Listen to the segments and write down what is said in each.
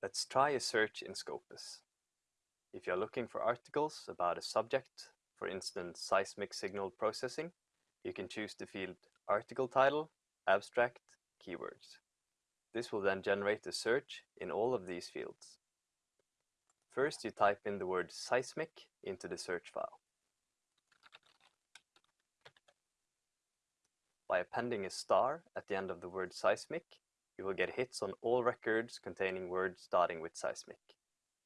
Let's try a search in Scopus. If you're looking for articles about a subject, for instance seismic signal processing, you can choose the field article title, abstract, keywords. This will then generate a search in all of these fields. First you type in the word seismic into the search file. By appending a star at the end of the word seismic, you will get hits on all records containing words starting with seismic.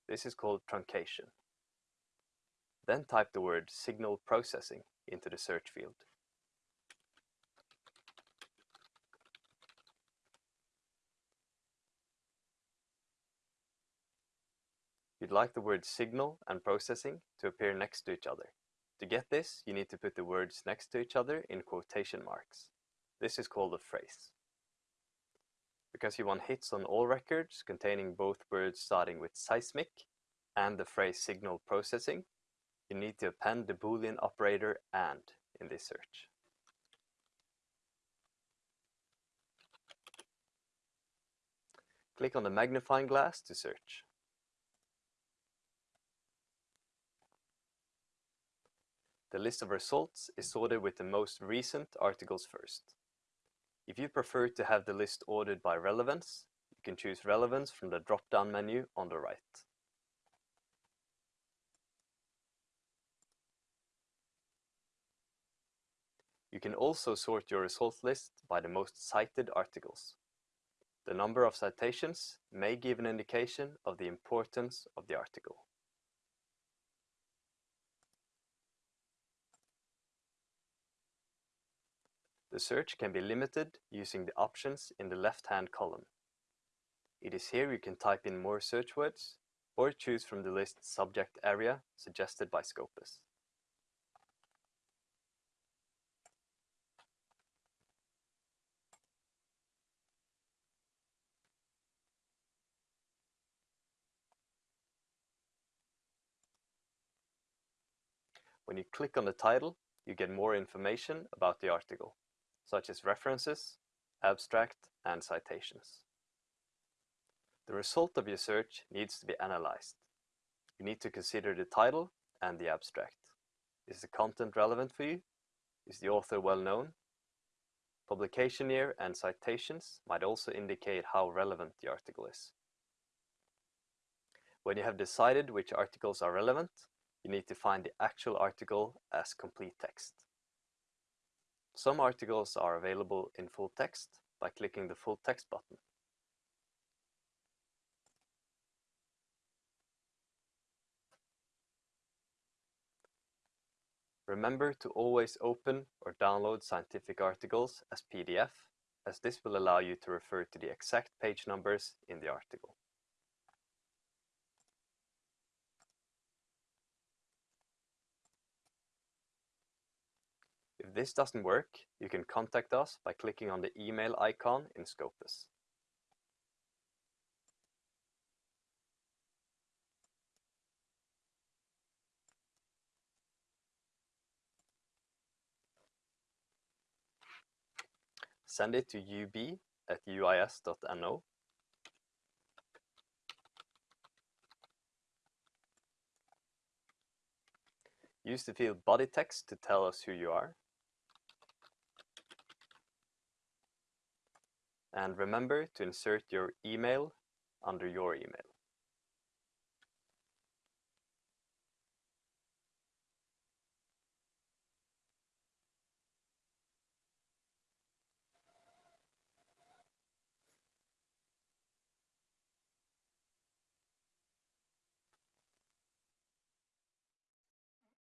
This is called truncation. Then type the word signal processing into the search field. You'd like the words signal and processing to appear next to each other. To get this, you need to put the words next to each other in quotation marks. This is called a phrase. Because you want hits on all records containing both words starting with seismic and the phrase signal processing, you need to append the boolean operator AND in this search. Click on the magnifying glass to search. The list of results is sorted with the most recent articles first. If you prefer to have the list ordered by relevance, you can choose relevance from the drop-down menu on the right. You can also sort your results list by the most cited articles. The number of citations may give an indication of the importance of the article. The search can be limited using the options in the left-hand column. It is here you can type in more search words or choose from the list subject area suggested by Scopus. When you click on the title, you get more information about the article such as references, abstract, and citations. The result of your search needs to be analyzed. You need to consider the title and the abstract. Is the content relevant for you? Is the author well known? Publication year and citations might also indicate how relevant the article is. When you have decided which articles are relevant, you need to find the actual article as complete text. Some articles are available in full text by clicking the full text button. Remember to always open or download scientific articles as PDF, as this will allow you to refer to the exact page numbers in the article. If this doesn't work, you can contact us by clicking on the email icon in Scopus. Send it to ub at uis.no Use the field body text to tell us who you are. And remember to insert your email under your email.